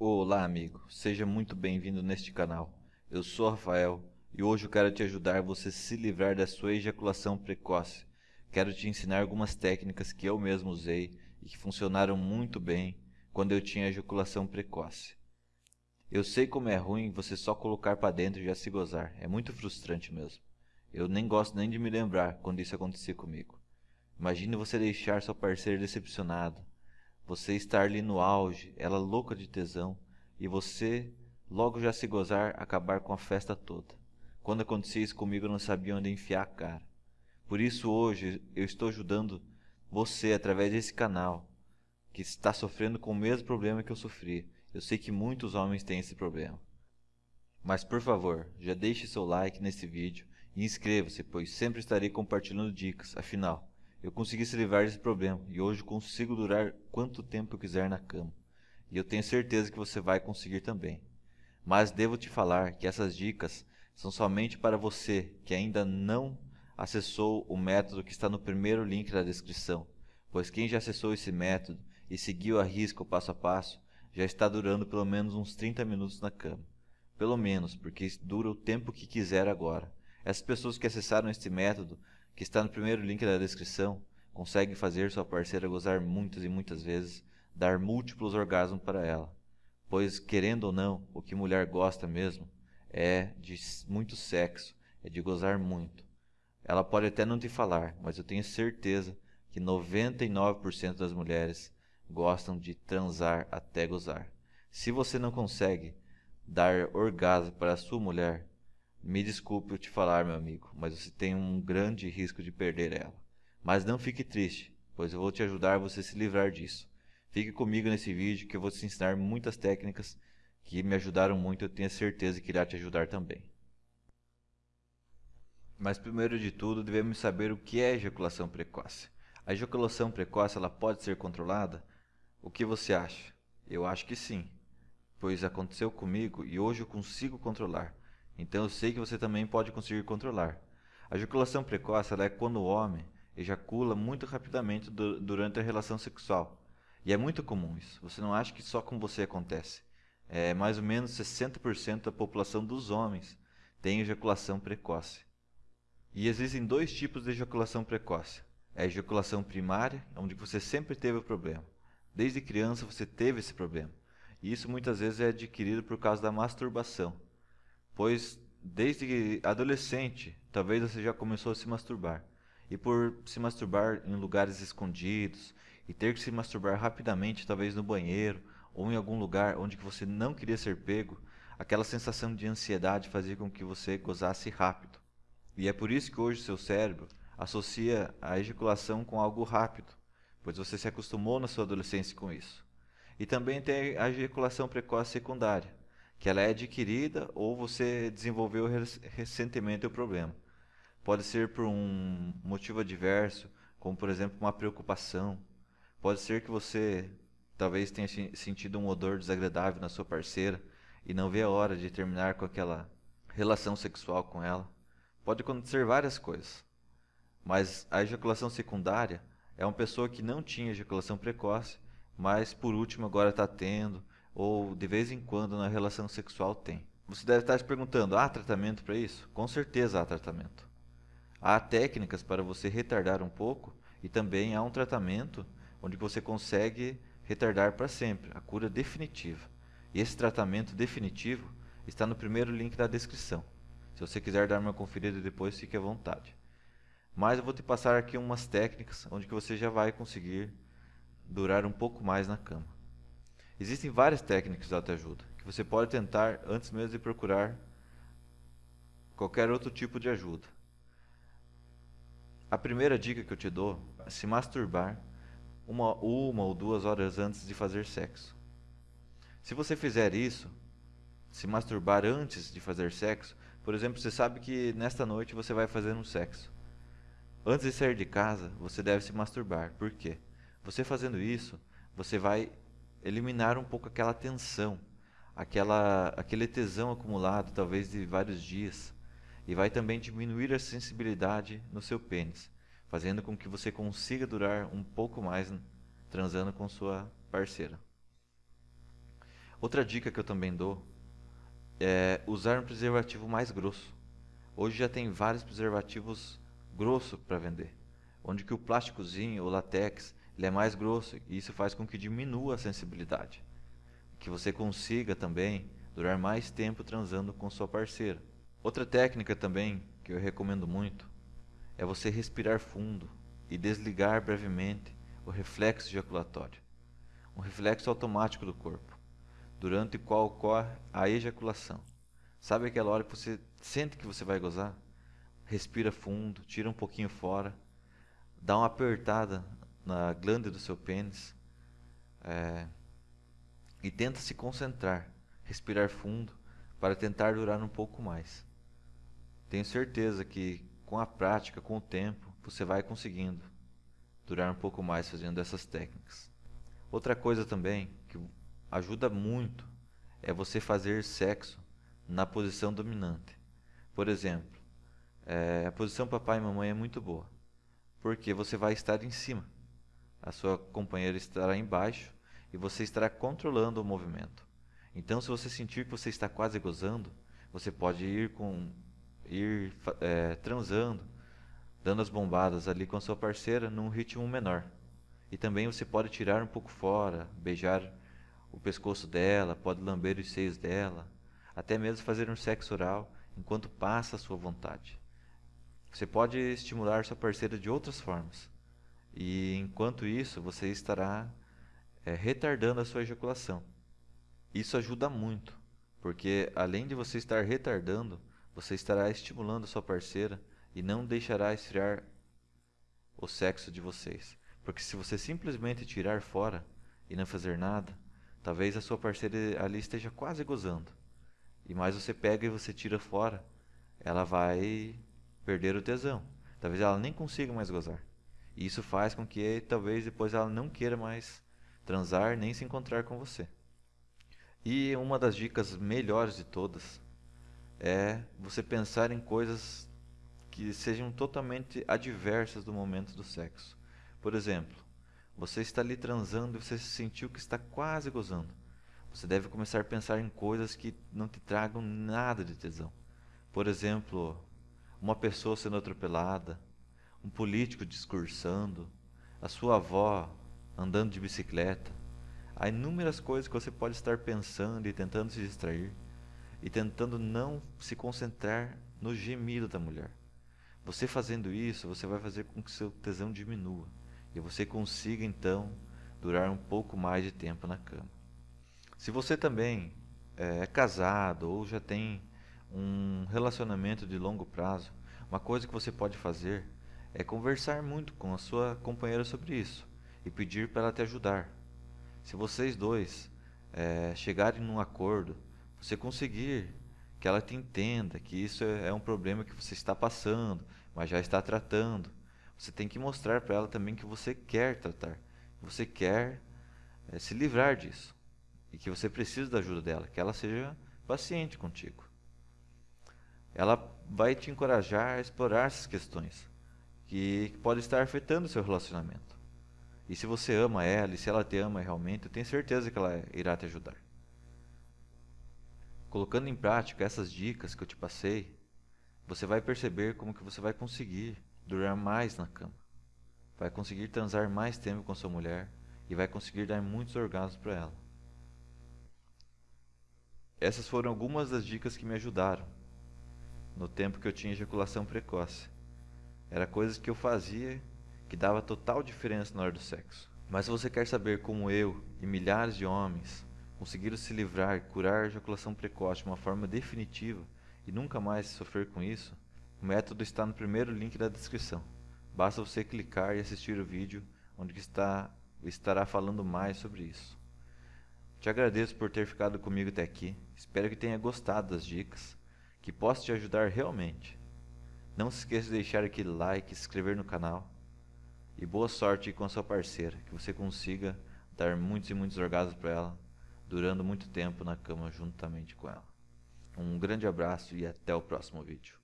Olá amigo, seja muito bem-vindo neste canal. Eu sou Rafael e hoje eu quero te ajudar você se livrar da sua ejaculação precoce. Quero te ensinar algumas técnicas que eu mesmo usei e que funcionaram muito bem quando eu tinha ejaculação precoce. Eu sei como é ruim você só colocar para dentro e já se gozar, é muito frustrante mesmo. Eu nem gosto nem de me lembrar quando isso acontecia comigo. Imagine você deixar sua parceira decepcionado, você estar ali no auge, ela louca de tesão, e você logo já se gozar, acabar com a festa toda. Quando acontecia isso comigo, eu não sabia onde enfiar a cara. Por isso hoje eu estou ajudando você através desse canal, que está sofrendo com o mesmo problema que eu sofri. Eu sei que muitos homens têm esse problema. Mas por favor, já deixe seu like nesse vídeo e inscreva-se, pois sempre estarei compartilhando dicas, afinal, eu consegui se livrar desse problema e hoje consigo durar quanto tempo eu quiser na cama. E eu tenho certeza que você vai conseguir também. Mas devo te falar que essas dicas são somente para você que ainda não acessou o método que está no primeiro link da descrição, pois quem já acessou esse método e seguiu a risca o passo a passo, já está durando pelo menos uns 30 minutos na cama. Pelo menos, porque dura o tempo que quiser agora. Essas pessoas que acessaram este método que está no primeiro link da descrição, consegue fazer sua parceira gozar muitas e muitas vezes, dar múltiplos orgasmos para ela. Pois, querendo ou não, o que mulher gosta mesmo é de muito sexo, é de gozar muito. Ela pode até não te falar, mas eu tenho certeza que 99% das mulheres gostam de transar até gozar. Se você não consegue dar orgasmo para a sua mulher, me desculpe eu te falar, meu amigo, mas você tem um grande risco de perder ela. Mas não fique triste, pois eu vou te ajudar a você se livrar disso. Fique comigo nesse vídeo que eu vou te ensinar muitas técnicas que me ajudaram muito, eu tenho certeza que irá te ajudar também. Mas primeiro de tudo, devemos saber o que é ejaculação precoce. A ejaculação precoce ela pode ser controlada? O que você acha? Eu acho que sim, pois aconteceu comigo e hoje eu consigo controlar. Então eu sei que você também pode conseguir controlar. A ejaculação precoce é quando o homem ejacula muito rapidamente durante a relação sexual. E é muito comum isso. Você não acha que só com você acontece. É, mais ou menos 60% da população dos homens tem ejaculação precoce. E existem dois tipos de ejaculação precoce. É a ejaculação primária, onde você sempre teve o problema. Desde criança você teve esse problema. E isso muitas vezes é adquirido por causa da masturbação pois desde adolescente talvez você já começou a se masturbar. E por se masturbar em lugares escondidos e ter que se masturbar rapidamente, talvez no banheiro ou em algum lugar onde você não queria ser pego, aquela sensação de ansiedade fazia com que você gozasse rápido. E é por isso que hoje seu cérebro associa a ejaculação com algo rápido, pois você se acostumou na sua adolescência com isso. E também tem a ejaculação precoce secundária, que ela é adquirida ou você desenvolveu recentemente o problema. Pode ser por um motivo adverso, como por exemplo uma preocupação. Pode ser que você talvez tenha sentido um odor desagradável na sua parceira e não vê a hora de terminar com aquela relação sexual com ela. Pode acontecer várias coisas. Mas a ejaculação secundária é uma pessoa que não tinha ejaculação precoce, mas por último agora está tendo, ou de vez em quando na relação sexual tem. Você deve estar se perguntando, há tratamento para isso? Com certeza há tratamento. Há técnicas para você retardar um pouco e também há um tratamento onde você consegue retardar para sempre, a cura definitiva. E esse tratamento definitivo está no primeiro link da descrição. Se você quiser dar uma conferida depois, fique à vontade. Mas eu vou te passar aqui umas técnicas onde que você já vai conseguir durar um pouco mais na cama. Existem várias técnicas de autoajuda que você pode tentar antes mesmo de procurar qualquer outro tipo de ajuda. A primeira dica que eu te dou é se masturbar uma, uma ou duas horas antes de fazer sexo. Se você fizer isso, se masturbar antes de fazer sexo, por exemplo, você sabe que nesta noite você vai fazer um sexo. Antes de sair de casa, você deve se masturbar. Por quê? Você fazendo isso, você vai eliminar um pouco aquela tensão, aquela, aquele tesão acumulado, talvez de vários dias, e vai também diminuir a sensibilidade no seu pênis, fazendo com que você consiga durar um pouco mais transando com sua parceira. Outra dica que eu também dou é usar um preservativo mais grosso. Hoje já tem vários preservativos grossos para vender, onde que o plásticozinho, o latex, ele é mais grosso e isso faz com que diminua a sensibilidade. Que você consiga também durar mais tempo transando com sua parceira. Outra técnica também que eu recomendo muito é você respirar fundo e desligar brevemente o reflexo ejaculatório, um reflexo automático do corpo, durante o qual ocorre a ejaculação. Sabe aquela hora que você sente que você vai gozar? Respira fundo, tira um pouquinho fora, dá uma apertada na glândula do seu pênis é, e tenta se concentrar, respirar fundo para tentar durar um pouco mais. Tenho certeza que com a prática, com o tempo, você vai conseguindo durar um pouco mais fazendo essas técnicas. Outra coisa também que ajuda muito é você fazer sexo na posição dominante. Por exemplo, é, a posição papai e mamãe é muito boa, porque você vai estar em cima a sua companheira estará embaixo e você estará controlando o movimento. Então, se você sentir que você está quase gozando, você pode ir com ir é, transando, dando as bombadas ali com a sua parceira num ritmo menor. E também você pode tirar um pouco fora, beijar o pescoço dela, pode lamber os seios dela, até mesmo fazer um sexo oral enquanto passa a sua vontade. Você pode estimular sua parceira de outras formas. E enquanto isso, você estará é, retardando a sua ejaculação. Isso ajuda muito, porque além de você estar retardando, você estará estimulando a sua parceira e não deixará esfriar o sexo de vocês. Porque se você simplesmente tirar fora e não fazer nada, talvez a sua parceira ali esteja quase gozando. E mais você pega e você tira fora, ela vai perder o tesão. Talvez ela nem consiga mais gozar. E isso faz com que talvez depois ela não queira mais transar nem se encontrar com você. E uma das dicas melhores de todas é você pensar em coisas que sejam totalmente adversas do momento do sexo. Por exemplo, você está ali transando e você sentiu que está quase gozando. Você deve começar a pensar em coisas que não te tragam nada de tesão. Por exemplo, uma pessoa sendo atropelada, um político discursando, a sua avó andando de bicicleta. Há inúmeras coisas que você pode estar pensando e tentando se distrair e tentando não se concentrar no gemido da mulher. Você fazendo isso, você vai fazer com que seu tesão diminua e você consiga então durar um pouco mais de tempo na cama. Se você também é, é casado ou já tem um relacionamento de longo prazo, uma coisa que você pode fazer é conversar muito com a sua companheira sobre isso e pedir para ela te ajudar. Se vocês dois é, chegarem num acordo, você conseguir que ela te entenda que isso é, é um problema que você está passando, mas já está tratando, você tem que mostrar para ela também que você quer tratar, você quer é, se livrar disso e que você precisa da ajuda dela, que ela seja paciente contigo. Ela vai te encorajar a explorar essas questões que pode estar afetando o seu relacionamento. E se você ama ela, e se ela te ama realmente, eu tenho certeza que ela irá te ajudar. Colocando em prática essas dicas que eu te passei, você vai perceber como que você vai conseguir durar mais na cama. Vai conseguir transar mais tempo com sua mulher e vai conseguir dar muitos orgasmos para ela. Essas foram algumas das dicas que me ajudaram no tempo que eu tinha ejaculação precoce. Era coisas que eu fazia que dava total diferença na hora do sexo. Mas se você quer saber como eu e milhares de homens conseguiram se livrar e curar a ejaculação precoce de uma forma definitiva e nunca mais sofrer com isso, o método está no primeiro link da descrição. Basta você clicar e assistir o vídeo onde está, estará falando mais sobre isso. Te agradeço por ter ficado comigo até aqui. Espero que tenha gostado das dicas, que possa te ajudar realmente. Não se esqueça de deixar aquele like, se inscrever no canal. E boa sorte com a sua parceira, que você consiga dar muitos e muitos orgasmos para ela, durando muito tempo na cama juntamente com ela. Um grande abraço e até o próximo vídeo.